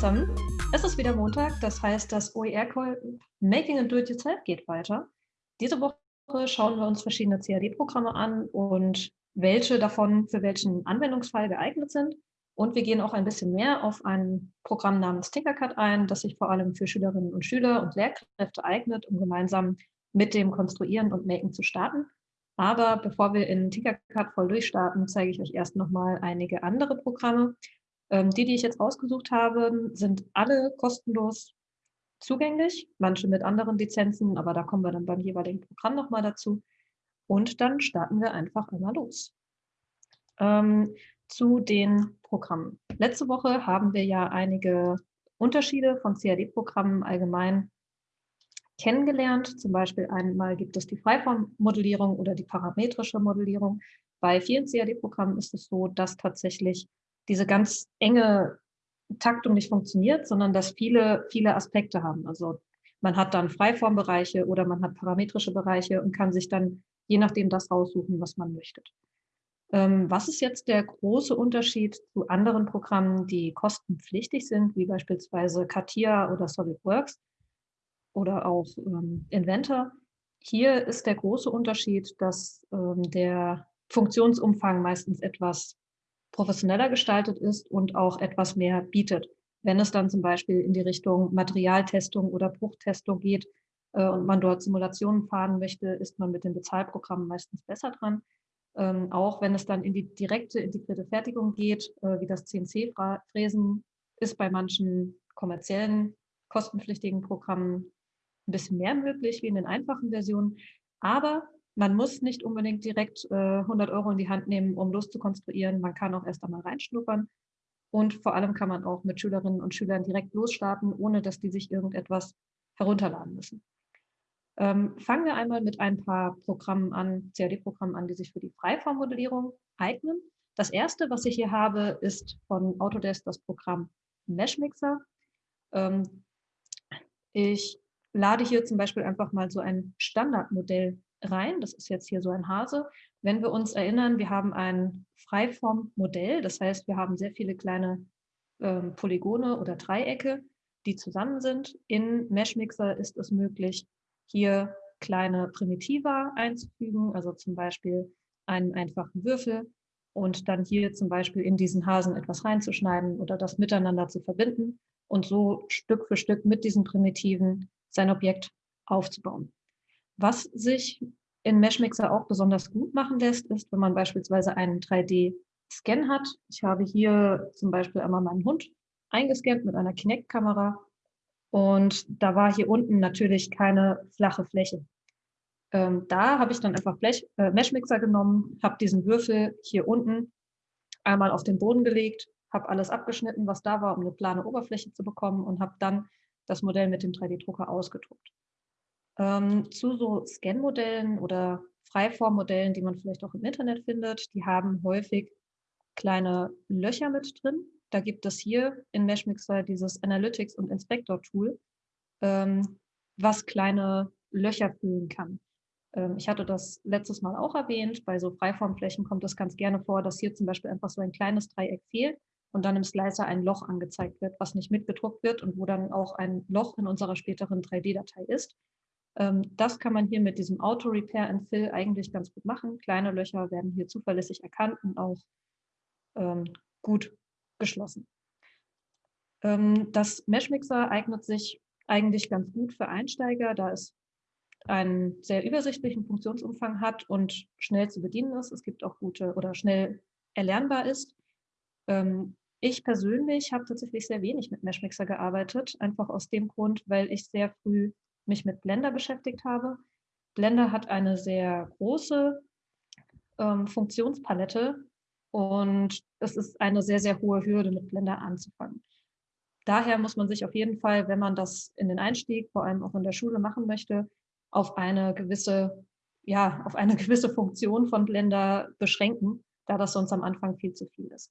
zusammen. Es ist wieder Montag, das heißt, das OER-Call Making and Do-It-Yourself geht weiter. Diese Woche schauen wir uns verschiedene CAD-Programme an und welche davon für welchen Anwendungsfall geeignet sind. Und wir gehen auch ein bisschen mehr auf ein Programm namens Tinkercad ein, das sich vor allem für Schülerinnen und Schüler und Lehrkräfte eignet, um gemeinsam mit dem Konstruieren und Maken zu starten. Aber bevor wir in Tinkercad voll durchstarten, zeige ich euch erst nochmal einige andere Programme. Ähm, die, die ich jetzt ausgesucht habe, sind alle kostenlos zugänglich, manche mit anderen Lizenzen, aber da kommen wir dann beim jeweiligen Programm nochmal dazu. Und dann starten wir einfach einmal los. Ähm, zu den Programmen. Letzte Woche haben wir ja einige Unterschiede von CAD-Programmen allgemein kennengelernt. Zum Beispiel einmal gibt es die Freiformmodellierung oder die parametrische Modellierung. Bei vielen CAD-Programmen ist es so, dass tatsächlich diese ganz enge Taktung nicht funktioniert, sondern dass viele, viele Aspekte haben. Also man hat dann Freiformbereiche oder man hat parametrische Bereiche und kann sich dann je nachdem das raussuchen, was man möchte. Ähm, was ist jetzt der große Unterschied zu anderen Programmen, die kostenpflichtig sind, wie beispielsweise CATIA oder SolidWorks? oder auch ähm, Inventor. Hier ist der große Unterschied, dass ähm, der Funktionsumfang meistens etwas professioneller gestaltet ist und auch etwas mehr bietet. Wenn es dann zum Beispiel in die Richtung Materialtestung oder Bruchtestung geht äh, und man dort Simulationen fahren möchte, ist man mit den Bezahlprogrammen meistens besser dran. Ähm, auch wenn es dann in die direkte integrierte Fertigung geht, äh, wie das CNC-Fräsen, ist bei manchen kommerziellen kostenpflichtigen Programmen ein bisschen mehr möglich wie in den einfachen Versionen. Aber man muss nicht unbedingt direkt äh, 100 Euro in die Hand nehmen, um loszukonstruieren. Man kann auch erst einmal reinschnuppern. Und vor allem kann man auch mit Schülerinnen und Schülern direkt losstarten, ohne dass die sich irgendetwas herunterladen müssen. Ähm, fangen wir einmal mit ein paar Programmen an, CAD-Programmen an, die sich für die Freiformmodellierung eignen. Das erste, was ich hier habe, ist von Autodesk das Programm Meshmixer. Ähm, ich lade hier zum Beispiel einfach mal so ein Standardmodell rein. Das ist jetzt hier so ein Hase. Wenn wir uns erinnern, wir haben ein Freiformmodell, das heißt, wir haben sehr viele kleine ähm, Polygone oder Dreiecke, die zusammen sind. In Meshmixer ist es möglich, hier kleine Primitiva einzufügen, also zum Beispiel einen einfachen Würfel und dann hier zum Beispiel in diesen Hasen etwas reinzuschneiden oder das miteinander zu verbinden und so Stück für Stück mit diesen Primitiven sein Objekt aufzubauen. Was sich in Meshmixer auch besonders gut machen lässt, ist, wenn man beispielsweise einen 3D-Scan hat. Ich habe hier zum Beispiel einmal meinen Hund eingescannt mit einer Kinect-Kamera und da war hier unten natürlich keine flache Fläche. Ähm, da habe ich dann einfach Blech, äh, Meshmixer genommen, habe diesen Würfel hier unten einmal auf den Boden gelegt, habe alles abgeschnitten, was da war, um eine plane Oberfläche zu bekommen und habe dann das Modell mit dem 3D-Drucker ausgedruckt. Ähm, zu so Scan-Modellen oder Freiformmodellen, die man vielleicht auch im Internet findet, die haben häufig kleine Löcher mit drin. Da gibt es hier in Meshmixer dieses Analytics- und Inspector-Tool, ähm, was kleine Löcher füllen kann. Ähm, ich hatte das letztes Mal auch erwähnt, bei so Freiformflächen kommt es ganz gerne vor, dass hier zum Beispiel einfach so ein kleines Dreieck fehlt und dann im Slicer ein Loch angezeigt wird, was nicht mitgedruckt wird und wo dann auch ein Loch in unserer späteren 3D-Datei ist. Ähm, das kann man hier mit diesem Auto Repair and Fill eigentlich ganz gut machen. Kleine Löcher werden hier zuverlässig erkannt und auch ähm, gut geschlossen. Ähm, das Meshmixer eignet sich eigentlich ganz gut für Einsteiger, da es einen sehr übersichtlichen Funktionsumfang hat und schnell zu bedienen ist. Es gibt auch gute oder schnell erlernbar ist. Ich persönlich habe tatsächlich sehr wenig mit Meshmixer gearbeitet, einfach aus dem Grund, weil ich sehr früh mich mit Blender beschäftigt habe. Blender hat eine sehr große ähm, Funktionspalette und es ist eine sehr, sehr hohe Hürde, mit Blender anzufangen. Daher muss man sich auf jeden Fall, wenn man das in den Einstieg, vor allem auch in der Schule machen möchte, auf eine gewisse, ja, auf eine gewisse Funktion von Blender beschränken, da das sonst am Anfang viel zu viel ist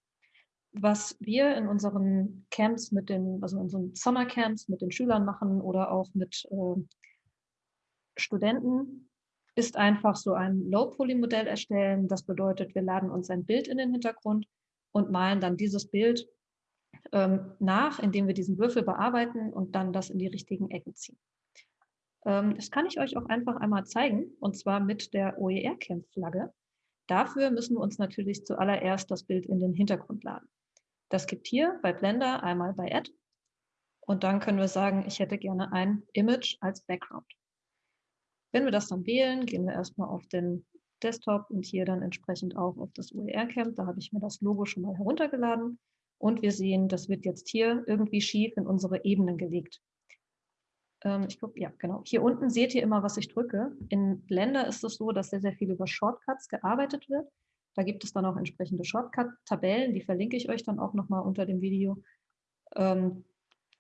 was wir in unseren Camps mit den, also in unseren Sommercamps mit den Schülern machen oder auch mit äh, Studenten, ist einfach so ein Low-Poly-Modell erstellen. Das bedeutet, wir laden uns ein Bild in den Hintergrund und malen dann dieses Bild ähm, nach, indem wir diesen Würfel bearbeiten und dann das in die richtigen Ecken ziehen. Ähm, das kann ich euch auch einfach einmal zeigen, und zwar mit der OER-Camp-Flagge. Dafür müssen wir uns natürlich zuallererst das Bild in den Hintergrund laden. Das gibt hier bei Blender einmal bei Add und dann können wir sagen, ich hätte gerne ein Image als Background. Wenn wir das dann wählen, gehen wir erstmal auf den Desktop und hier dann entsprechend auch auf das OER-Camp. Da habe ich mir das Logo schon mal heruntergeladen und wir sehen, das wird jetzt hier irgendwie schief in unsere Ebenen gelegt. Ähm, ich gucke, ja, genau. Hier unten seht ihr immer, was ich drücke. In Blender ist es so, dass sehr, sehr viel über Shortcuts gearbeitet wird. Da gibt es dann auch entsprechende Shortcut-Tabellen, die verlinke ich euch dann auch nochmal unter dem Video, ähm,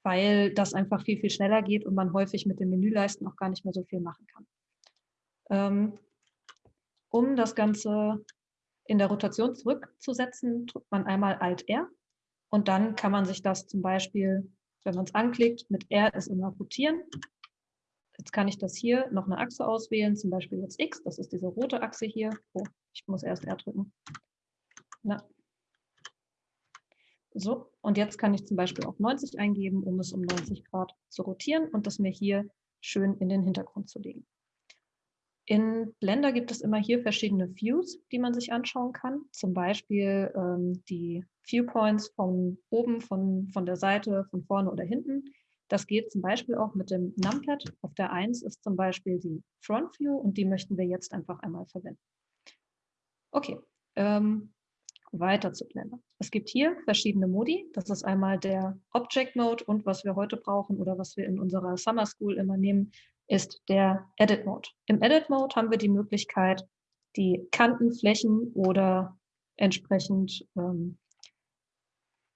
weil das einfach viel, viel schneller geht und man häufig mit den Menüleisten auch gar nicht mehr so viel machen kann. Ähm, um das Ganze in der Rotation zurückzusetzen, drückt man einmal Alt-R und dann kann man sich das zum Beispiel, wenn man es anklickt, mit R ist immer rotieren. Jetzt kann ich das hier noch eine Achse auswählen, zum Beispiel jetzt X, das ist diese rote Achse hier. Oh, ich muss erst R drücken. Na. So, und jetzt kann ich zum Beispiel auch 90 eingeben, um es um 90 Grad zu rotieren und das mir hier schön in den Hintergrund zu legen. In Blender gibt es immer hier verschiedene Views, die man sich anschauen kann. Zum Beispiel ähm, die Viewpoints von oben, von, von der Seite, von vorne oder hinten. Das geht zum Beispiel auch mit dem Numpad. Auf der 1 ist zum Beispiel die Front View und die möchten wir jetzt einfach einmal verwenden. Okay, ähm, weiter zu Blender. Es gibt hier verschiedene Modi. Das ist einmal der Object Mode und was wir heute brauchen oder was wir in unserer Summer School immer nehmen, ist der Edit Mode. Im Edit Mode haben wir die Möglichkeit, die Kanten, Flächen oder entsprechend ähm,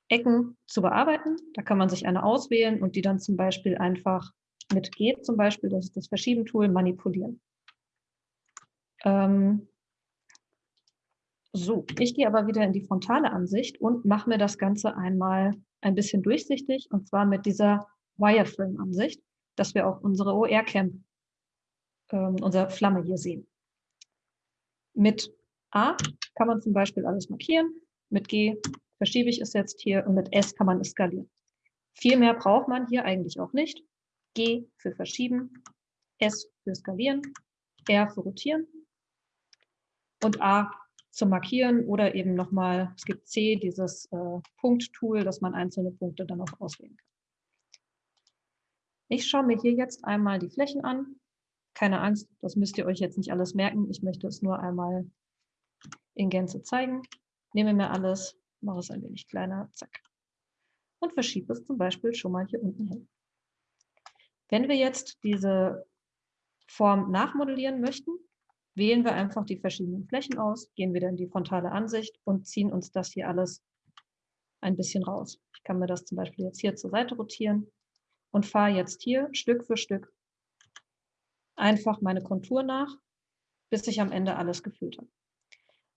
Ecken zu bearbeiten. Da kann man sich eine auswählen und die dann zum Beispiel einfach mit G zum Beispiel, das ist das Verschieben-Tool, manipulieren. Ähm, so, ich gehe aber wieder in die frontale Ansicht und mache mir das Ganze einmal ein bisschen durchsichtig und zwar mit dieser Wireframe-Ansicht dass wir auch unsere OR-Camp, ähm, unsere Flamme hier sehen. Mit A kann man zum Beispiel alles markieren, mit G verschiebe ich es jetzt hier und mit S kann man es skalieren. Viel mehr braucht man hier eigentlich auch nicht. G für verschieben, S für skalieren, R für rotieren und A zum Markieren oder eben nochmal, es gibt C, dieses äh, Punkt-Tool, dass man einzelne Punkte dann auch auswählen kann. Ich schaue mir hier jetzt einmal die Flächen an. Keine Angst, das müsst ihr euch jetzt nicht alles merken. Ich möchte es nur einmal in Gänze zeigen. Nehme mir alles, mache es ein wenig kleiner, zack. Und verschiebe es zum Beispiel schon mal hier unten hin. Wenn wir jetzt diese Form nachmodellieren möchten, wählen wir einfach die verschiedenen Flächen aus, gehen wieder in die frontale Ansicht und ziehen uns das hier alles ein bisschen raus. Ich kann mir das zum Beispiel jetzt hier zur Seite rotieren und fahre jetzt hier Stück für Stück einfach meine Kontur nach, bis ich am Ende alles gefüllt habe.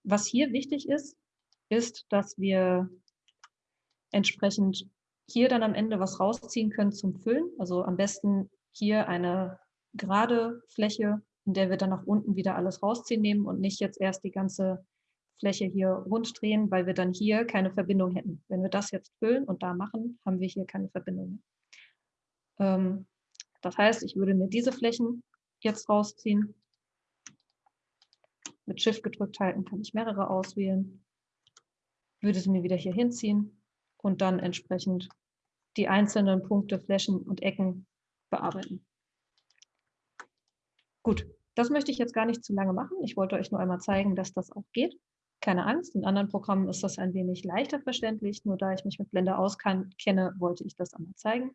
Was hier wichtig ist, ist, dass wir entsprechend hier dann am Ende was rausziehen können zum Füllen. Also am besten hier eine gerade Fläche, in der wir dann nach unten wieder alles rausziehen nehmen und nicht jetzt erst die ganze Fläche hier rund drehen, weil wir dann hier keine Verbindung hätten. Wenn wir das jetzt füllen und da machen, haben wir hier keine Verbindung mehr. Ähm, das heißt, ich würde mir diese Flächen jetzt rausziehen. Mit Shift gedrückt halten kann ich mehrere auswählen. Würde sie mir wieder hier hinziehen und dann entsprechend die einzelnen Punkte, Flächen und Ecken bearbeiten. Gut, das möchte ich jetzt gar nicht zu lange machen. Ich wollte euch nur einmal zeigen, dass das auch geht. Keine Angst, in anderen Programmen ist das ein wenig leichter verständlich. Nur da ich mich mit Blender auskenne, wollte ich das einmal zeigen.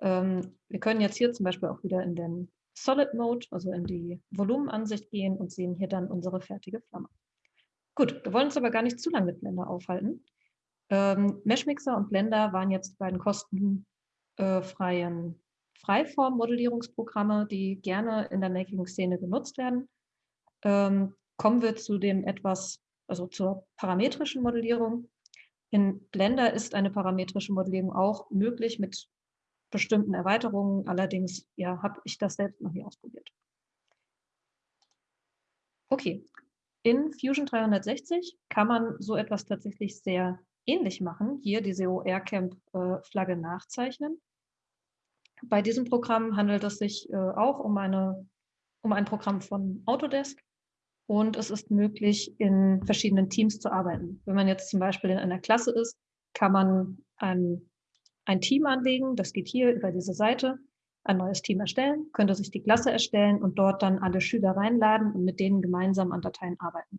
Ähm, wir können jetzt hier zum Beispiel auch wieder in den Solid Mode, also in die Volumenansicht gehen und sehen hier dann unsere fertige Flamme. Gut, wir wollen uns aber gar nicht zu lange mit Blender aufhalten. Ähm, Meshmixer und Blender waren jetzt beiden kostenfreien äh, Freiform-Modellierungsprogramme, die gerne in der Making-Szene genutzt werden. Ähm, kommen wir zu dem etwas, also zur parametrischen Modellierung. In Blender ist eine parametrische Modellierung auch möglich mit bestimmten Erweiterungen. Allerdings ja, habe ich das selbst noch nie ausprobiert. Okay, in Fusion 360 kann man so etwas tatsächlich sehr ähnlich machen, hier diese OR-Camp-Flagge äh, nachzeichnen. Bei diesem Programm handelt es sich äh, auch um, eine, um ein Programm von Autodesk und es ist möglich, in verschiedenen Teams zu arbeiten. Wenn man jetzt zum Beispiel in einer Klasse ist, kann man ein, ein Team anlegen, das geht hier über diese Seite, ein neues Team erstellen, könnte sich die Klasse erstellen und dort dann alle Schüler reinladen und mit denen gemeinsam an Dateien arbeiten.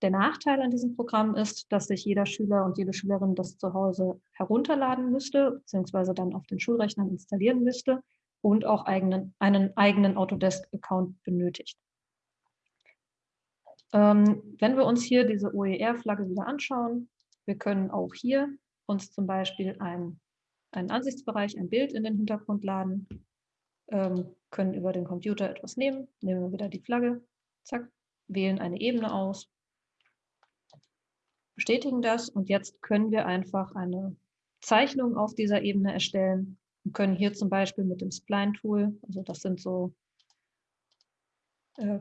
Der Nachteil an diesem Programm ist, dass sich jeder Schüler und jede Schülerin das zu Hause herunterladen müsste, beziehungsweise dann auf den Schulrechnern installieren müsste und auch eigenen, einen eigenen Autodesk-Account benötigt. Ähm, wenn wir uns hier diese OER-Flagge wieder anschauen, wir können auch hier uns zum Beispiel ein, einen Ansichtsbereich, ein Bild in den Hintergrund laden, ähm, können über den Computer etwas nehmen, nehmen wir wieder die Flagge, zack, wählen eine Ebene aus bestätigen das und jetzt können wir einfach eine Zeichnung auf dieser Ebene erstellen und können hier zum Beispiel mit dem Spline-Tool, also das sind so äh,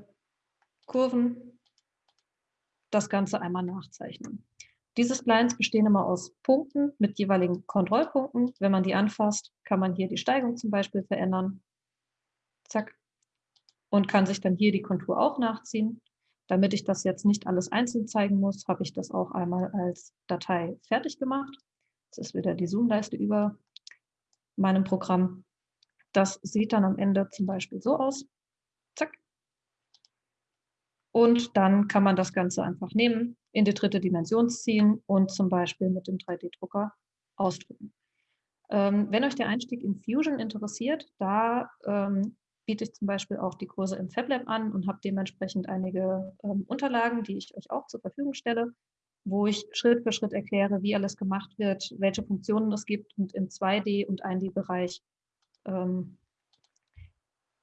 Kurven, das Ganze einmal nachzeichnen. Diese Splines bestehen immer aus Punkten mit jeweiligen Kontrollpunkten. Wenn man die anfasst, kann man hier die Steigung zum Beispiel verändern. Zack. Und kann sich dann hier die Kontur auch nachziehen. Damit ich das jetzt nicht alles einzeln zeigen muss, habe ich das auch einmal als Datei fertig gemacht. Das ist wieder die Zoom-Leiste über meinem Programm. Das sieht dann am Ende zum Beispiel so aus. Zack. Und dann kann man das Ganze einfach nehmen, in die dritte Dimension ziehen und zum Beispiel mit dem 3D-Drucker ausdrucken. Ähm, wenn euch der Einstieg in Fusion interessiert, da ähm, biete ich zum Beispiel auch die Kurse im FabLab an und habe dementsprechend einige ähm, Unterlagen, die ich euch auch zur Verfügung stelle, wo ich Schritt für Schritt erkläre, wie alles gemacht wird, welche Funktionen es gibt und im 2D- und 1D-Bereich ähm,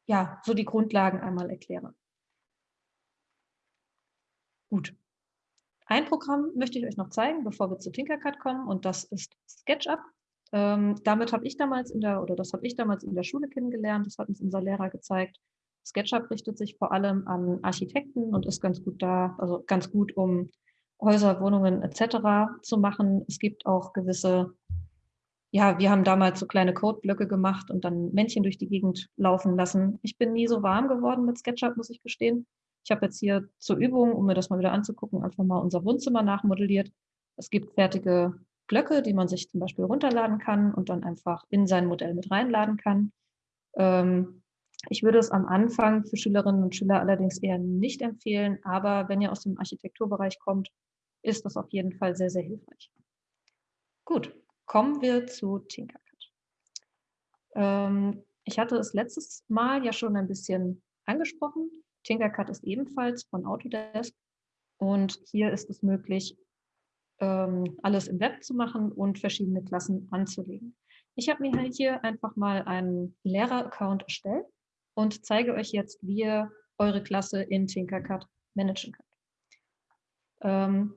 ja, so die Grundlagen einmal erkläre. Gut. Ein Programm möchte ich euch noch zeigen, bevor wir zu Tinkercad kommen, und das ist SketchUp. Ähm, damit habe ich damals in der, oder das habe ich damals in der Schule kennengelernt, das hat uns unser Lehrer gezeigt. SketchUp richtet sich vor allem an Architekten und ist ganz gut da, also ganz gut, um Häuser, Wohnungen etc. zu machen. Es gibt auch gewisse, ja, wir haben damals so kleine Codeblöcke gemacht und dann Männchen durch die Gegend laufen lassen. Ich bin nie so warm geworden mit SketchUp, muss ich gestehen. Ich habe jetzt hier zur Übung, um mir das mal wieder anzugucken, einfach mal unser Wohnzimmer nachmodelliert. Es gibt fertige Blöcke, die man sich zum Beispiel runterladen kann und dann einfach in sein Modell mit reinladen kann. Ähm, ich würde es am Anfang für Schülerinnen und Schüler allerdings eher nicht empfehlen, aber wenn ihr aus dem Architekturbereich kommt, ist das auf jeden Fall sehr, sehr hilfreich. Gut, kommen wir zu Tinkercad. Ähm, ich hatte es letztes Mal ja schon ein bisschen angesprochen. Tinkercad ist ebenfalls von Autodesk und hier ist es möglich, alles im Web zu machen und verschiedene Klassen anzulegen. Ich habe mir hier einfach mal einen Lehrer-Account erstellt und zeige euch jetzt, wie ihr eure Klasse in Tinkercad managen könnt. Ähm,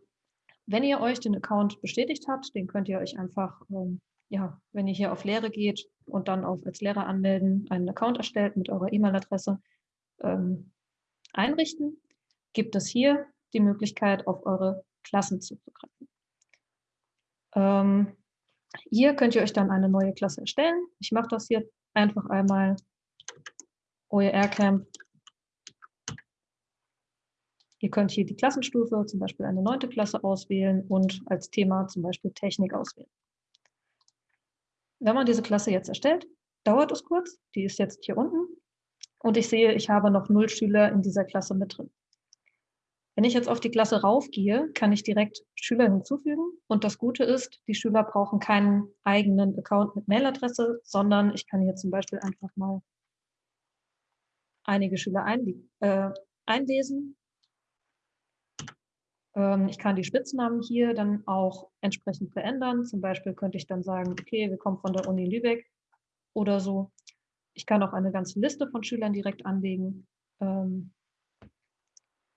wenn ihr euch den Account bestätigt habt, den könnt ihr euch einfach, ähm, ja, wenn ihr hier auf Lehre geht und dann auf als Lehrer anmelden, einen Account erstellt mit eurer E-Mail-Adresse ähm, einrichten, gibt es hier die Möglichkeit, auf eure Klassen zuzugreifen. Ähm, hier könnt ihr euch dann eine neue Klasse erstellen. Ich mache das hier einfach einmal OER Camp. Ihr könnt hier die Klassenstufe, zum Beispiel eine neunte Klasse auswählen und als Thema zum Beispiel Technik auswählen. Wenn man diese Klasse jetzt erstellt, dauert es kurz. Die ist jetzt hier unten. Und ich sehe, ich habe noch null Schüler in dieser Klasse mit drin. Wenn ich jetzt auf die Klasse raufgehe, kann ich direkt Schüler hinzufügen. Und das Gute ist, die Schüler brauchen keinen eigenen Account mit Mailadresse, sondern ich kann hier zum Beispiel einfach mal einige Schüler äh, einlesen. Ähm, ich kann die Spitznamen hier dann auch entsprechend verändern. Zum Beispiel könnte ich dann sagen, okay, wir kommen von der Uni Lübeck oder so. Ich kann auch eine ganze Liste von Schülern direkt anlegen. Ähm,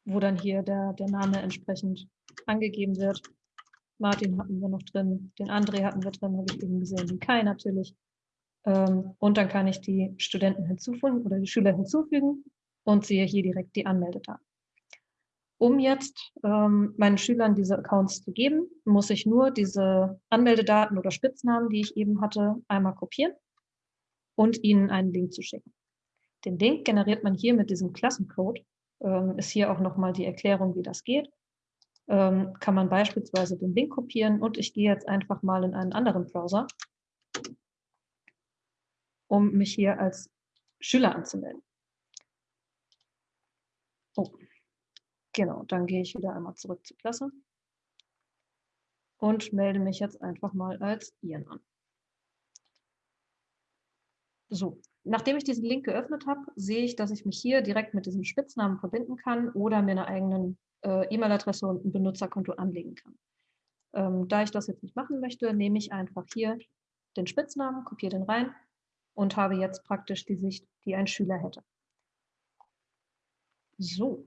wo dann hier der, der Name entsprechend angegeben wird. Martin hatten wir noch drin, den André hatten wir drin, habe ich eben gesehen, den Kai natürlich. Ähm, und dann kann ich die Studenten hinzufügen oder die Schüler hinzufügen und sehe hier direkt die Anmeldedaten. Um jetzt ähm, meinen Schülern diese Accounts zu geben, muss ich nur diese Anmeldedaten oder Spitznamen, die ich eben hatte, einmal kopieren und ihnen einen Link zu schicken. Den Link generiert man hier mit diesem Klassencode. Ähm, ist hier auch nochmal die Erklärung, wie das geht. Ähm, kann man beispielsweise den Link kopieren und ich gehe jetzt einfach mal in einen anderen Browser, um mich hier als Schüler anzumelden. Oh, Genau, dann gehe ich wieder einmal zurück zur Klasse und melde mich jetzt einfach mal als Ian an. So, nachdem ich diesen Link geöffnet habe, sehe ich, dass ich mich hier direkt mit diesem Spitznamen verbinden kann oder mir eine eigene äh, E-Mail-Adresse und ein Benutzerkonto anlegen kann. Ähm, da ich das jetzt nicht machen möchte, nehme ich einfach hier den Spitznamen, kopiere den rein und habe jetzt praktisch die Sicht, die ein Schüler hätte. So,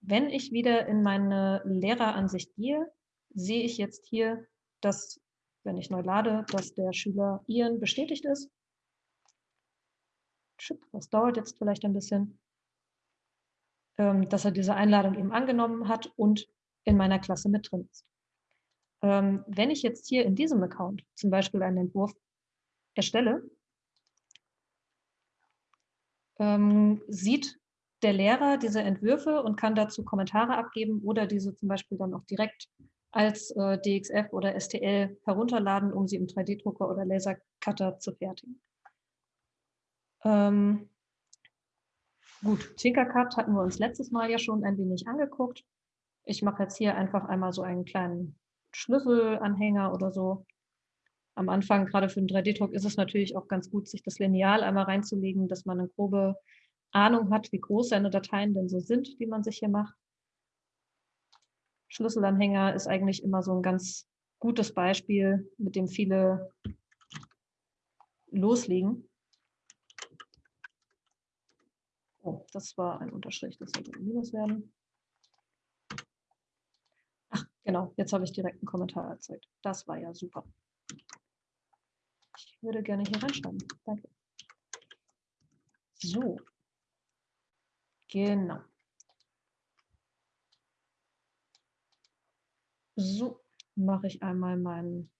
wenn ich wieder in meine Lehreransicht gehe, sehe ich jetzt hier, dass, wenn ich neu lade, dass der Schüler Ian bestätigt ist. Das dauert jetzt vielleicht ein bisschen, ähm, dass er diese Einladung eben angenommen hat und in meiner Klasse mit drin ist. Ähm, wenn ich jetzt hier in diesem Account zum Beispiel einen Entwurf erstelle, ähm, sieht der Lehrer diese Entwürfe und kann dazu Kommentare abgeben oder diese zum Beispiel dann auch direkt als äh, DXF oder STL herunterladen, um sie im 3D-Drucker oder Lasercutter zu fertigen. Ähm, gut, Tinkercad hatten wir uns letztes Mal ja schon ein wenig angeguckt. Ich mache jetzt hier einfach einmal so einen kleinen Schlüsselanhänger oder so. Am Anfang, gerade für den 3D-Druck, ist es natürlich auch ganz gut, sich das Lineal einmal reinzulegen, dass man eine grobe Ahnung hat, wie groß seine Dateien denn so sind, die man sich hier macht. Schlüsselanhänger ist eigentlich immer so ein ganz gutes Beispiel, mit dem viele loslegen. Oh, das war ein Unterstrich, das sollte ein Minus werden. Ach, genau, jetzt habe ich direkt einen Kommentar erzeugt. Das war ja super. Ich würde gerne hier reinschreiben. Danke. So, Genau. So, mache ich einmal meinen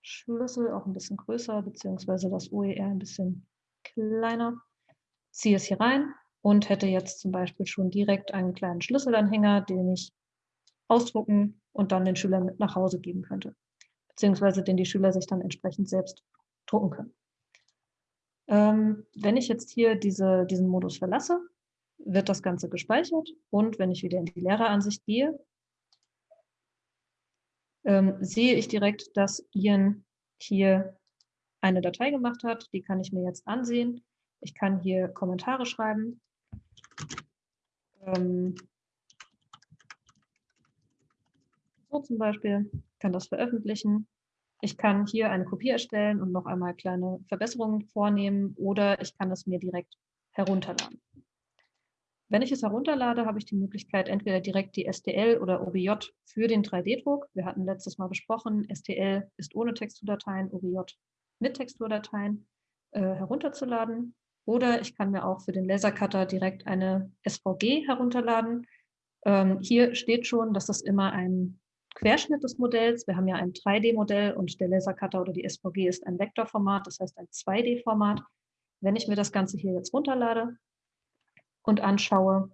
Schlüssel auch ein bisschen größer, beziehungsweise das OER ein bisschen kleiner. Ziehe es hier rein und hätte jetzt zum Beispiel schon direkt einen kleinen Schlüsselanhänger, den ich ausdrucken und dann den Schülern mit nach Hause geben könnte, beziehungsweise den die Schüler sich dann entsprechend selbst drucken können. Ähm, wenn ich jetzt hier diese, diesen Modus verlasse, wird das Ganze gespeichert und wenn ich wieder in die Lehreransicht gehe, ähm, sehe ich direkt, dass Ian hier eine Datei gemacht hat. Die kann ich mir jetzt ansehen. Ich kann hier Kommentare schreiben. Ähm, so zum Beispiel, kann das veröffentlichen. Ich kann hier eine Kopie erstellen und noch einmal kleine Verbesserungen vornehmen oder ich kann es mir direkt herunterladen. Wenn ich es herunterlade, habe ich die Möglichkeit, entweder direkt die STL oder OBJ für den 3D-Druck. Wir hatten letztes Mal besprochen, STL ist ohne Texturdateien, OBJ mit Texturdateien äh, herunterzuladen. Oder ich kann mir auch für den Lasercutter direkt eine SVG herunterladen. Ähm, hier steht schon, dass das immer ein Querschnitt des Modells. Wir haben ja ein 3D-Modell und der Lasercutter oder die SVG ist ein Vektorformat, das heißt ein 2D-Format. Wenn ich mir das Ganze hier jetzt runterlade und anschaue,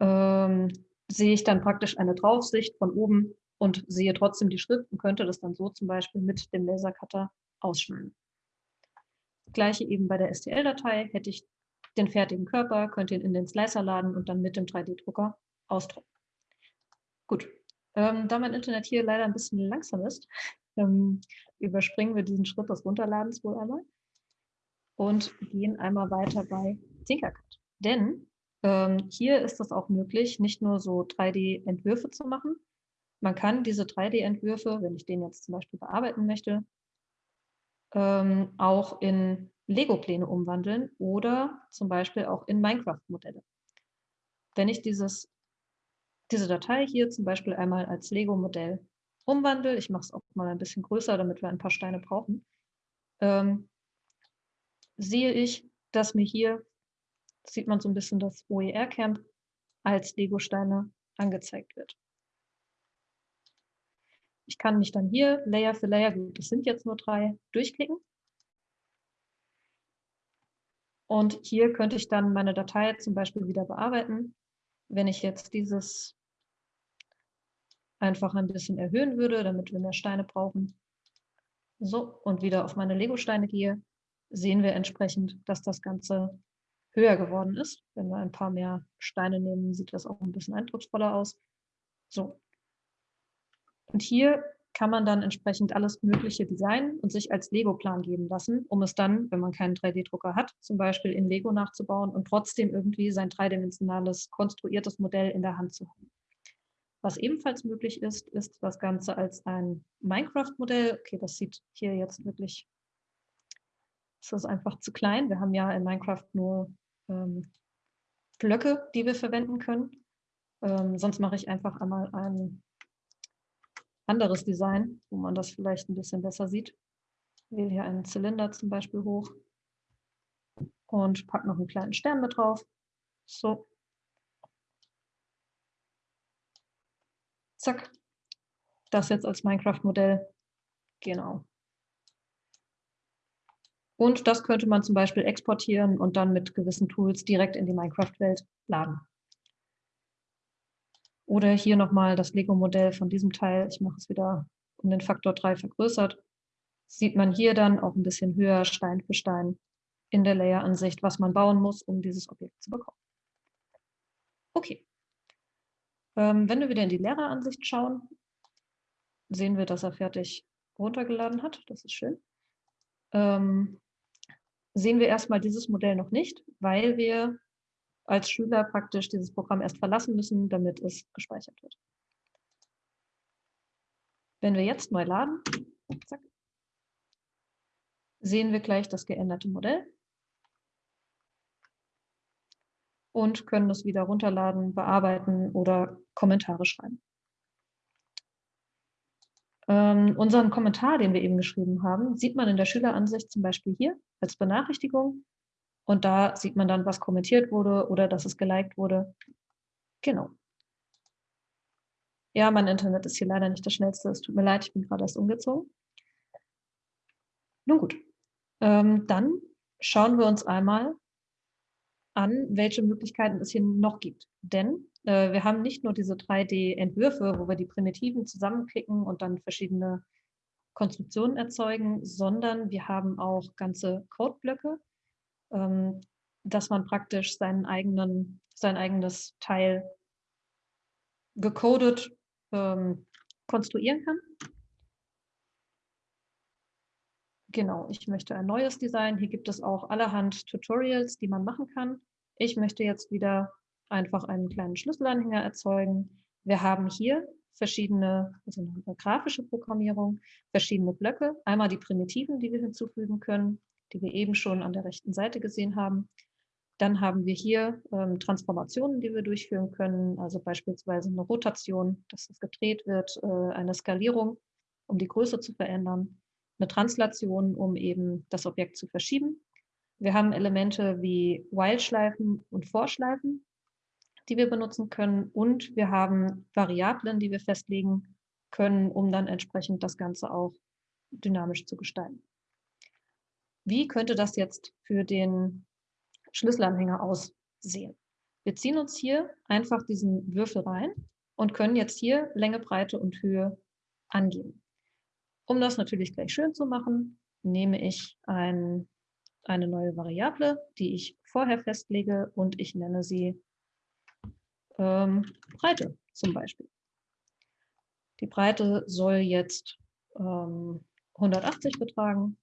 ähm, sehe ich dann praktisch eine Draufsicht von oben und sehe trotzdem die Schrift und könnte das dann so zum Beispiel mit dem Lasercutter ausschneiden. Gleiche eben bei der STL-Datei hätte ich den fertigen Körper, könnte ihn in den Slicer laden und dann mit dem 3D-Drucker ausdrucken. Gut, ähm, da mein Internet hier leider ein bisschen langsam ist, ähm, überspringen wir diesen Schritt des Runterladens wohl einmal und gehen einmal weiter bei Tinkercad. Denn ähm, hier ist es auch möglich, nicht nur so 3D-Entwürfe zu machen. Man kann diese 3D-Entwürfe, wenn ich den jetzt zum Beispiel bearbeiten möchte, ähm, auch in Lego-Pläne umwandeln oder zum Beispiel auch in Minecraft-Modelle. Wenn ich dieses diese Datei hier zum Beispiel einmal als Lego-Modell umwandle. Ich mache es auch mal ein bisschen größer, damit wir ein paar Steine brauchen. Ähm, sehe ich, dass mir hier sieht man so ein bisschen, dass OER-Camp als Lego-Steine angezeigt wird. Ich kann mich dann hier Layer für Layer, gut, das sind jetzt nur drei, durchklicken. Und hier könnte ich dann meine Datei zum Beispiel wieder bearbeiten. Wenn ich jetzt dieses einfach ein bisschen erhöhen würde, damit wir mehr Steine brauchen. So, und wieder auf meine Lego-Steine gehe, sehen wir entsprechend, dass das Ganze höher geworden ist. Wenn wir ein paar mehr Steine nehmen, sieht das auch ein bisschen eindrucksvoller aus. So. Und hier kann man dann entsprechend alles Mögliche designen und sich als Lego-Plan geben lassen, um es dann, wenn man keinen 3D-Drucker hat, zum Beispiel in Lego nachzubauen und trotzdem irgendwie sein dreidimensionales, konstruiertes Modell in der Hand zu haben. Was ebenfalls möglich ist, ist das Ganze als ein Minecraft-Modell. Okay, das sieht hier jetzt wirklich, das ist einfach zu klein. Wir haben ja in Minecraft nur ähm, Blöcke, die wir verwenden können. Ähm, sonst mache ich einfach einmal ein anderes Design, wo man das vielleicht ein bisschen besser sieht. Ich wähle hier einen Zylinder zum Beispiel hoch und packe noch einen kleinen Stern mit drauf. So. Zack. Das jetzt als Minecraft-Modell. Genau. Und das könnte man zum Beispiel exportieren und dann mit gewissen Tools direkt in die Minecraft-Welt laden. Oder hier nochmal das Lego-Modell von diesem Teil. Ich mache es wieder um den Faktor 3 vergrößert. Sieht man hier dann auch ein bisschen höher, Stein für Stein, in der Layer-Ansicht, was man bauen muss, um dieses Objekt zu bekommen. Okay. Ähm, wenn wir wieder in die Lehreransicht schauen, sehen wir, dass er fertig runtergeladen hat. Das ist schön. Ähm, sehen wir erstmal dieses Modell noch nicht, weil wir als Schüler praktisch dieses Programm erst verlassen müssen, damit es gespeichert wird. Wenn wir jetzt neu laden, zack, sehen wir gleich das geänderte Modell und können es wieder runterladen, bearbeiten oder Kommentare schreiben. Ähm, unseren Kommentar, den wir eben geschrieben haben, sieht man in der Schüleransicht zum Beispiel hier als Benachrichtigung. Und da sieht man dann, was kommentiert wurde oder dass es geliked wurde. Genau. Ja, mein Internet ist hier leider nicht das schnellste. Es tut mir leid, ich bin gerade erst umgezogen. Nun gut, ähm, dann schauen wir uns einmal an, welche Möglichkeiten es hier noch gibt. Denn äh, wir haben nicht nur diese 3D-Entwürfe, wo wir die Primitiven zusammenklicken und dann verschiedene Konstruktionen erzeugen, sondern wir haben auch ganze Codeblöcke, dass man praktisch seinen eigenen, sein eigenes Teil gecodet ähm, konstruieren kann. Genau, ich möchte ein neues Design. Hier gibt es auch allerhand Tutorials, die man machen kann. Ich möchte jetzt wieder einfach einen kleinen Schlüsselanhänger erzeugen. Wir haben hier verschiedene, also eine grafische Programmierung, verschiedene Blöcke. Einmal die Primitiven, die wir hinzufügen können, die wir eben schon an der rechten Seite gesehen haben. Dann haben wir hier ähm, Transformationen, die wir durchführen können, also beispielsweise eine Rotation, dass es gedreht wird, äh, eine Skalierung, um die Größe zu verändern, eine Translation, um eben das Objekt zu verschieben. Wir haben Elemente wie While-Schleifen und Vorschleifen, die wir benutzen können. Und wir haben Variablen, die wir festlegen können, um dann entsprechend das Ganze auch dynamisch zu gestalten. Wie könnte das jetzt für den Schlüsselanhänger aussehen? Wir ziehen uns hier einfach diesen Würfel rein und können jetzt hier Länge, Breite und Höhe angeben. Um das natürlich gleich schön zu machen, nehme ich ein, eine neue Variable, die ich vorher festlege und ich nenne sie ähm, Breite zum Beispiel. Die Breite soll jetzt ähm, 180 betragen.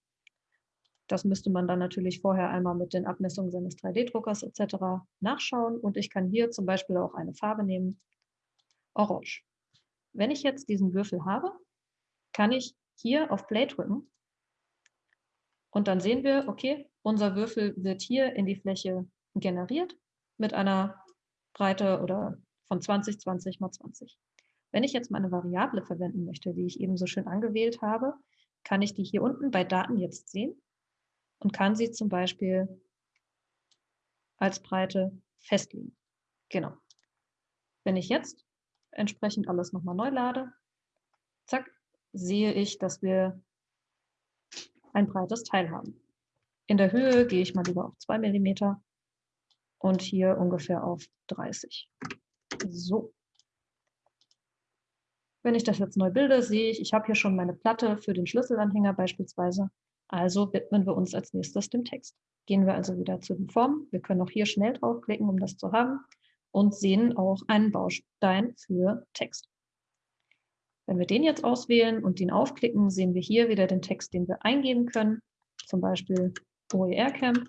Das müsste man dann natürlich vorher einmal mit den Abmessungen seines 3D-Druckers etc. nachschauen. Und ich kann hier zum Beispiel auch eine Farbe nehmen, Orange. Wenn ich jetzt diesen Würfel habe, kann ich hier auf Play drücken. Und dann sehen wir, okay, unser Würfel wird hier in die Fläche generiert mit einer Breite oder von 20, 20 mal 20. Wenn ich jetzt meine Variable verwenden möchte, die ich eben so schön angewählt habe, kann ich die hier unten bei Daten jetzt sehen und kann sie zum Beispiel als Breite festlegen. Genau. Wenn ich jetzt entsprechend alles nochmal neu lade, zack, sehe ich, dass wir ein breites Teil haben. In der Höhe gehe ich mal lieber auf 2 mm und hier ungefähr auf 30. So. Wenn ich das jetzt neu bilde, sehe ich, ich habe hier schon meine Platte für den Schlüsselanhänger beispielsweise. Also widmen wir uns als nächstes dem Text. Gehen wir also wieder zu den Formen. Wir können auch hier schnell draufklicken, um das zu haben und sehen auch einen Baustein für Text. Wenn wir den jetzt auswählen und den aufklicken, sehen wir hier wieder den Text, den wir eingeben können, zum Beispiel OER-Camp.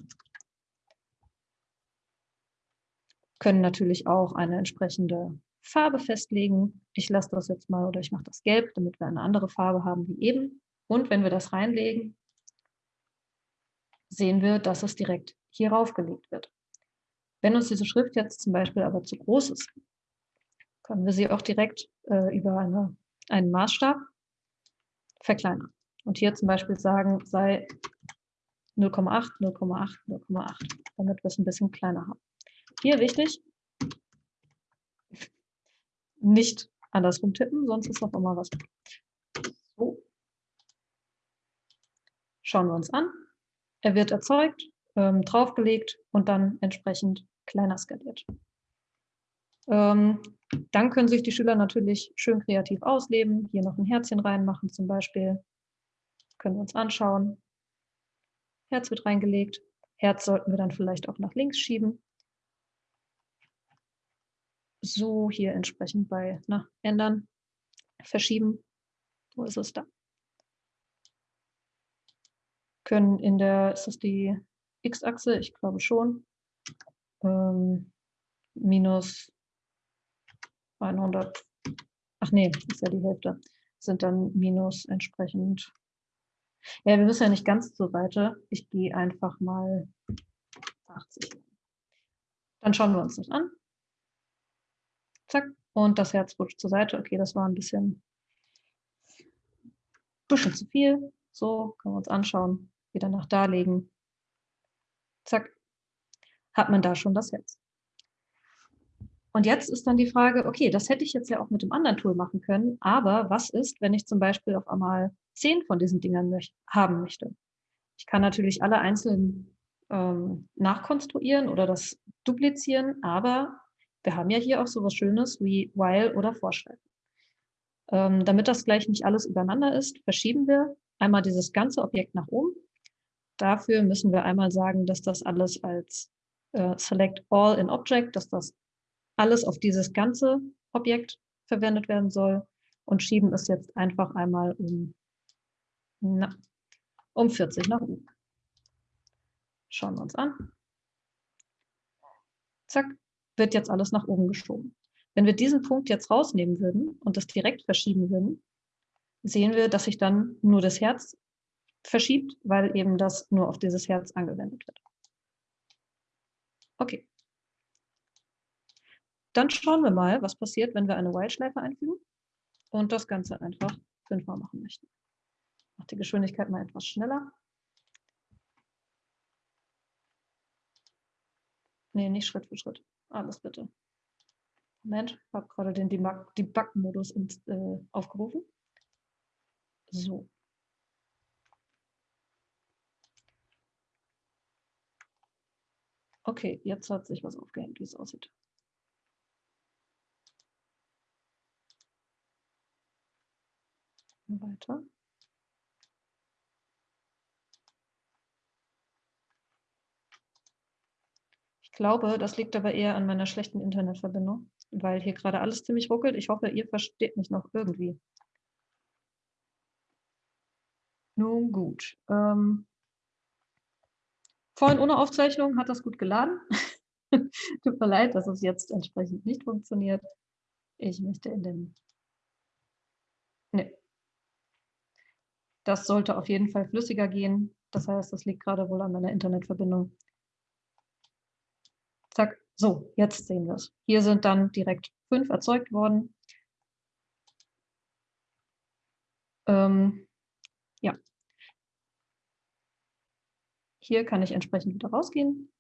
Können natürlich auch eine entsprechende Farbe festlegen. Ich lasse das jetzt mal oder ich mache das gelb, damit wir eine andere Farbe haben wie eben. Und wenn wir das reinlegen, sehen wir, dass es direkt hier raufgelegt wird. Wenn uns diese Schrift jetzt zum Beispiel aber zu groß ist, können wir sie auch direkt äh, über eine, einen Maßstab verkleinern. Und hier zum Beispiel sagen, sei 0,8, 0,8, 0,8, damit wir es ein bisschen kleiner haben. Hier wichtig, nicht andersrum tippen, sonst ist auch immer was. So. Schauen wir uns an. Er wird erzeugt, ähm, draufgelegt und dann entsprechend kleiner skaliert. Ähm, dann können sich die Schüler natürlich schön kreativ ausleben, hier noch ein Herzchen reinmachen zum Beispiel. Können wir uns anschauen. Herz wird reingelegt. Herz sollten wir dann vielleicht auch nach links schieben. So hier entsprechend bei na, ändern, verschieben. Wo ist es da? Können in der, ist das die X-Achse? Ich glaube schon ähm, minus 100, ach nee, ist ja die Hälfte, sind dann minus entsprechend. Ja, wir müssen ja nicht ganz zur Seite. Ich gehe einfach mal 80. Dann schauen wir uns das an. Zack. Und das Herz rutscht zur Seite. Okay, das war ein bisschen, bisschen zu viel. So, können wir uns anschauen. Wieder nach da legen. Zack hat man da schon das Herz. Und jetzt ist dann die Frage, okay, das hätte ich jetzt ja auch mit dem anderen Tool machen können, aber was ist, wenn ich zum Beispiel auf einmal zehn von diesen Dingern möch haben möchte? Ich kann natürlich alle einzeln ähm, nachkonstruieren oder das duplizieren, aber wir haben ja hier auch so was Schönes wie while oder vorschreiben. Ähm, damit das gleich nicht alles übereinander ist, verschieben wir einmal dieses ganze Objekt nach oben. Dafür müssen wir einmal sagen, dass das alles als äh, Select All in Object, dass das alles auf dieses ganze Objekt verwendet werden soll und schieben es jetzt einfach einmal um, na, um 40 nach oben. Schauen wir uns an. Zack, wird jetzt alles nach oben geschoben. Wenn wir diesen Punkt jetzt rausnehmen würden und das direkt verschieben würden, sehen wir, dass sich dann nur das Herz verschiebt, weil eben das nur auf dieses Herz angewendet wird. Okay. Dann schauen wir mal, was passiert, wenn wir eine While-Schleife einfügen und das Ganze einfach fünfmal machen möchten. Ich mache die Geschwindigkeit mal etwas schneller. Nee, nicht Schritt für Schritt. Alles bitte. Moment, ich habe gerade den Debug-Modus äh, aufgerufen. So. Okay, jetzt hat sich was aufgehängt, wie es aussieht. Weiter. Ich glaube, das liegt aber eher an meiner schlechten Internetverbindung, weil hier gerade alles ziemlich ruckelt. Ich hoffe, ihr versteht mich noch irgendwie. Nun gut. Ähm, Vorhin ohne Aufzeichnung hat das gut geladen. Tut mir leid, dass es jetzt entsprechend nicht funktioniert. Ich möchte in den... Nee. Das sollte auf jeden Fall flüssiger gehen. Das heißt, das liegt gerade wohl an meiner Internetverbindung. Zack. So, jetzt sehen wir es. Hier sind dann direkt fünf erzeugt worden. Ähm, ja, hier kann ich entsprechend wieder rausgehen.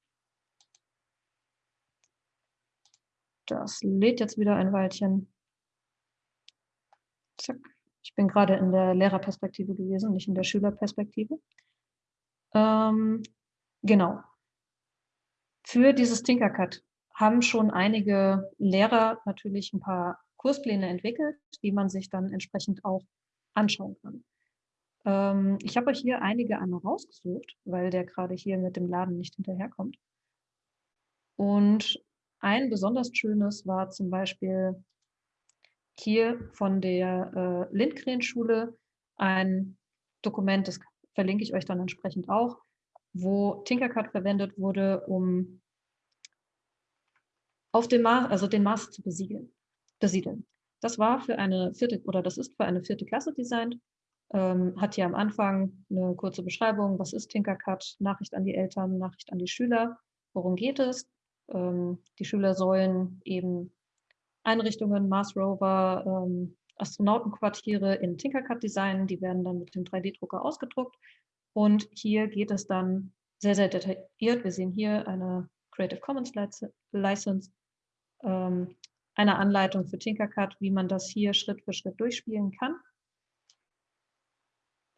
Das lädt jetzt wieder ein Weilchen. Zack. Ich bin gerade in der Lehrerperspektive gewesen, nicht in der Schülerperspektive. Ähm, genau. Für dieses Tinkercad haben schon einige Lehrer natürlich ein paar Kurspläne entwickelt, die man sich dann entsprechend auch anschauen kann. Ähm, ich habe euch hier einige einmal rausgesucht, weil der gerade hier mit dem Laden nicht hinterherkommt. Und ein besonders schönes war zum Beispiel hier von der äh, Lindgren-Schule ein Dokument, das verlinke ich euch dann entsprechend auch, wo Tinkercad verwendet wurde, um auf dem Mars, also den Mars zu besiegeln, besiedeln. Das war für eine vierte, oder das ist für eine vierte Klasse designt ähm, hat hier am Anfang eine kurze Beschreibung, was ist Tinkercad, Nachricht an die Eltern, Nachricht an die Schüler, worum geht es. Ähm, die Schüler sollen eben Einrichtungen, Mars Rover, ähm, Astronautenquartiere in Tinkercad designen, die werden dann mit dem 3D-Drucker ausgedruckt und hier geht es dann sehr, sehr detailliert. Wir sehen hier eine Creative Commons License, ähm, eine Anleitung für Tinkercad, wie man das hier Schritt für Schritt durchspielen kann.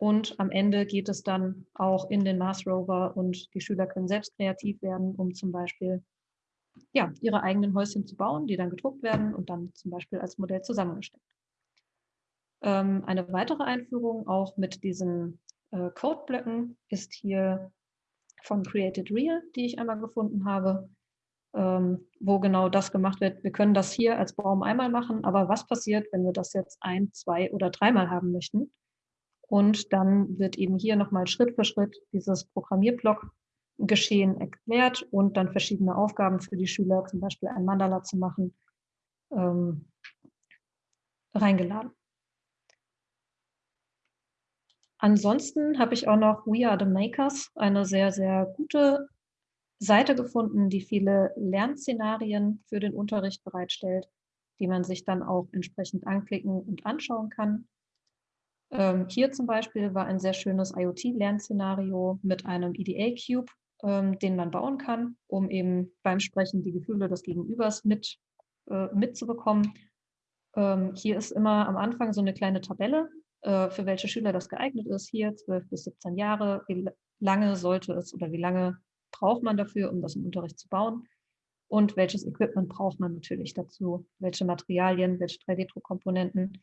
Und am Ende geht es dann auch in den Mars Rover und die Schüler können selbst kreativ werden, um zum Beispiel ja, ihre eigenen Häuschen zu bauen, die dann gedruckt werden und dann zum Beispiel als Modell zusammengestellt. Ähm, eine weitere Einführung auch mit diesen äh, Codeblöcken ist hier von Created Real, die ich einmal gefunden habe, ähm, wo genau das gemacht wird. Wir können das hier als Baum einmal machen, aber was passiert, wenn wir das jetzt ein, zwei oder dreimal haben möchten? Und dann wird eben hier nochmal Schritt für Schritt dieses Programmierblock Geschehen erklärt und dann verschiedene Aufgaben für die Schüler, zum Beispiel ein Mandala zu machen, ähm, reingeladen. Ansonsten habe ich auch noch We Are the Makers, eine sehr, sehr gute Seite gefunden, die viele Lernszenarien für den Unterricht bereitstellt, die man sich dann auch entsprechend anklicken und anschauen kann. Ähm, hier zum Beispiel war ein sehr schönes IoT-Lernszenario mit einem EDA-Cube, ähm, den man bauen kann, um eben beim Sprechen die Gefühle des Gegenübers mit, äh, mitzubekommen. Ähm, hier ist immer am Anfang so eine kleine Tabelle, äh, für welche Schüler das geeignet ist. Hier 12 bis 17 Jahre, wie lange sollte es oder wie lange braucht man dafür, um das im Unterricht zu bauen und welches Equipment braucht man natürlich dazu, welche Materialien, welche 3D-Druckkomponenten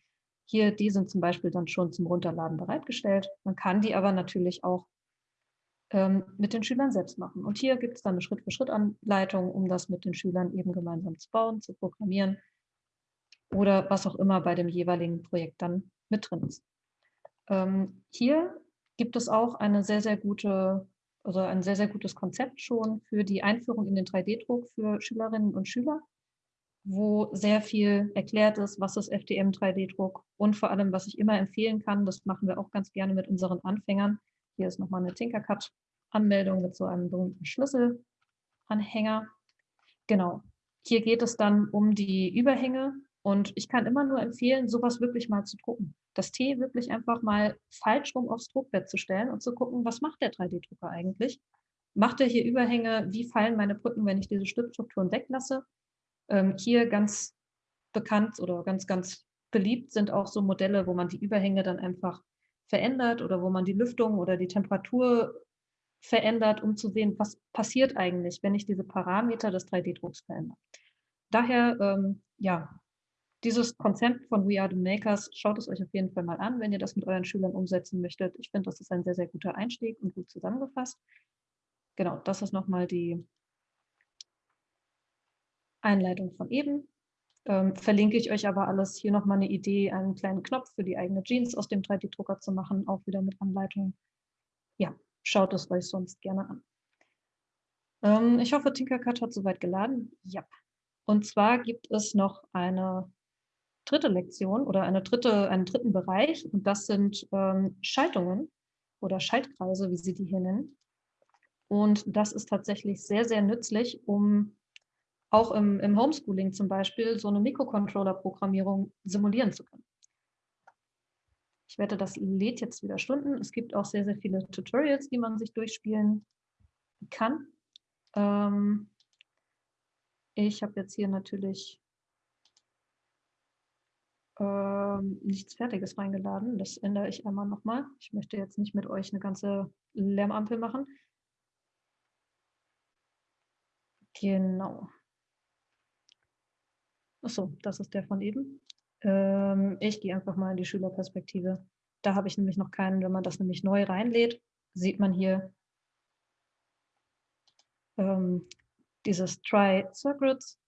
hier, die sind zum Beispiel dann schon zum Runterladen bereitgestellt. Man kann die aber natürlich auch ähm, mit den Schülern selbst machen. Und hier gibt es dann eine Schritt-für-Schritt-Anleitung, um das mit den Schülern eben gemeinsam zu bauen, zu programmieren oder was auch immer bei dem jeweiligen Projekt dann mit drin ist. Ähm, hier gibt es auch eine sehr, sehr gute, also ein sehr, sehr gutes Konzept schon für die Einführung in den 3D-Druck für Schülerinnen und Schüler wo sehr viel erklärt ist, was ist FDM 3D-Druck und vor allem, was ich immer empfehlen kann, das machen wir auch ganz gerne mit unseren Anfängern. Hier ist nochmal eine Tinkercad-Anmeldung mit so einem berühmten Schlüsselanhänger. Genau, hier geht es dann um die Überhänge und ich kann immer nur empfehlen, sowas wirklich mal zu drucken. Das T wirklich einfach mal falsch rum aufs Druckbett zu stellen und zu gucken, was macht der 3D-Drucker eigentlich? Macht er hier Überhänge? Wie fallen meine Brücken, wenn ich diese Stückstrukturen weglasse? Ähm, hier ganz bekannt oder ganz, ganz beliebt sind auch so Modelle, wo man die Überhänge dann einfach verändert oder wo man die Lüftung oder die Temperatur verändert, um zu sehen, was passiert eigentlich, wenn ich diese Parameter des 3D-Drucks verändere. Daher, ähm, ja, dieses Konzept von We Are the Makers, schaut es euch auf jeden Fall mal an, wenn ihr das mit euren Schülern umsetzen möchtet. Ich finde, das ist ein sehr, sehr guter Einstieg und gut zusammengefasst. Genau, das ist nochmal die Einleitung von eben. Ähm, verlinke ich euch aber alles. Hier nochmal eine Idee, einen kleinen Knopf für die eigene Jeans aus dem 3D-Drucker zu machen, auch wieder mit Anleitung. Ja, schaut es euch sonst gerne an. Ähm, ich hoffe, Tinkercad hat soweit geladen. Ja. Und zwar gibt es noch eine dritte Lektion oder eine dritte, einen dritten Bereich und das sind ähm, Schaltungen oder Schaltkreise, wie sie die hier nennen. Und das ist tatsächlich sehr, sehr nützlich, um auch im, im Homeschooling zum Beispiel so eine Mikrocontroller-Programmierung simulieren zu können. Ich wette, das lädt jetzt wieder Stunden. Es gibt auch sehr, sehr viele Tutorials, die man sich durchspielen kann. Ähm, ich habe jetzt hier natürlich ähm, nichts Fertiges reingeladen. Das ändere ich einmal nochmal. Ich möchte jetzt nicht mit euch eine ganze Lärmampel machen. Genau. Achso, das ist der von eben. Ähm, ich gehe einfach mal in die Schülerperspektive. Da habe ich nämlich noch keinen, wenn man das nämlich neu reinlädt, sieht man hier ähm, dieses Try Circuits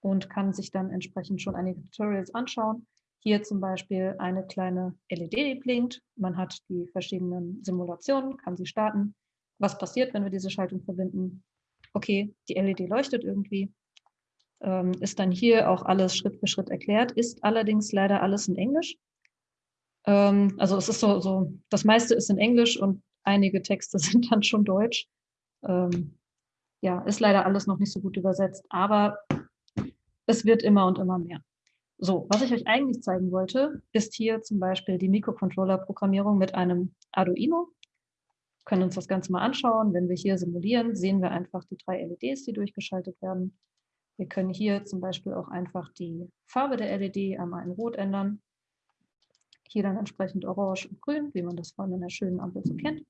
und kann sich dann entsprechend schon einige Tutorials anschauen. Hier zum Beispiel eine kleine LED, die blinkt. Man hat die verschiedenen Simulationen, kann sie starten. Was passiert, wenn wir diese Schaltung verbinden? Okay, die LED leuchtet irgendwie. Ähm, ist dann hier auch alles Schritt für Schritt erklärt, ist allerdings leider alles in Englisch. Ähm, also es ist so, so, das meiste ist in Englisch und einige Texte sind dann schon Deutsch. Ähm, ja, ist leider alles noch nicht so gut übersetzt, aber es wird immer und immer mehr. So, was ich euch eigentlich zeigen wollte, ist hier zum Beispiel die Mikrocontroller-Programmierung mit einem Arduino. Wir können uns das Ganze mal anschauen. Wenn wir hier simulieren, sehen wir einfach die drei LEDs, die durchgeschaltet werden. Wir können hier zum Beispiel auch einfach die Farbe der LED einmal in Rot ändern. Hier dann entsprechend Orange und Grün, wie man das von einer schönen Ampel so kennt.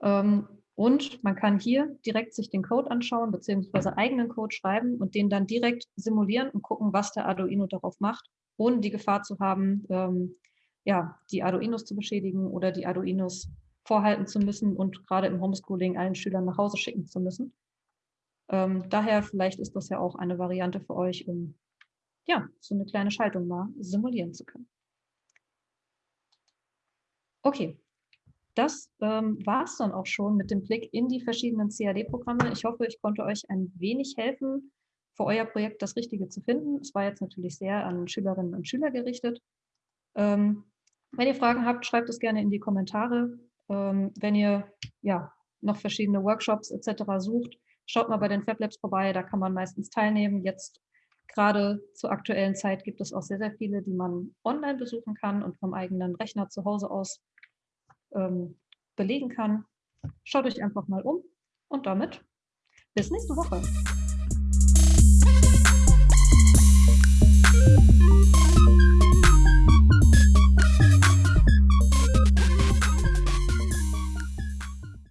Ähm, und man kann hier direkt sich den Code anschauen, beziehungsweise eigenen Code schreiben und den dann direkt simulieren und gucken, was der Arduino darauf macht, ohne die Gefahr zu haben, ähm, ja, die Arduinos zu beschädigen oder die Arduinos vorhalten zu müssen und gerade im Homeschooling allen Schülern nach Hause schicken zu müssen. Ähm, daher vielleicht ist das ja auch eine Variante für euch, um ja, so eine kleine Schaltung mal simulieren zu können. Okay, das ähm, war es dann auch schon mit dem Blick in die verschiedenen CAD-Programme. Ich hoffe, ich konnte euch ein wenig helfen, für euer Projekt das Richtige zu finden. Es war jetzt natürlich sehr an Schülerinnen und Schüler gerichtet. Ähm, wenn ihr Fragen habt, schreibt es gerne in die Kommentare. Ähm, wenn ihr ja, noch verschiedene Workshops etc. sucht, Schaut mal bei den Fab Labs vorbei, da kann man meistens teilnehmen. Jetzt gerade zur aktuellen Zeit gibt es auch sehr, sehr viele, die man online besuchen kann und vom eigenen Rechner zu Hause aus ähm, belegen kann. Schaut euch einfach mal um und damit bis nächste Woche.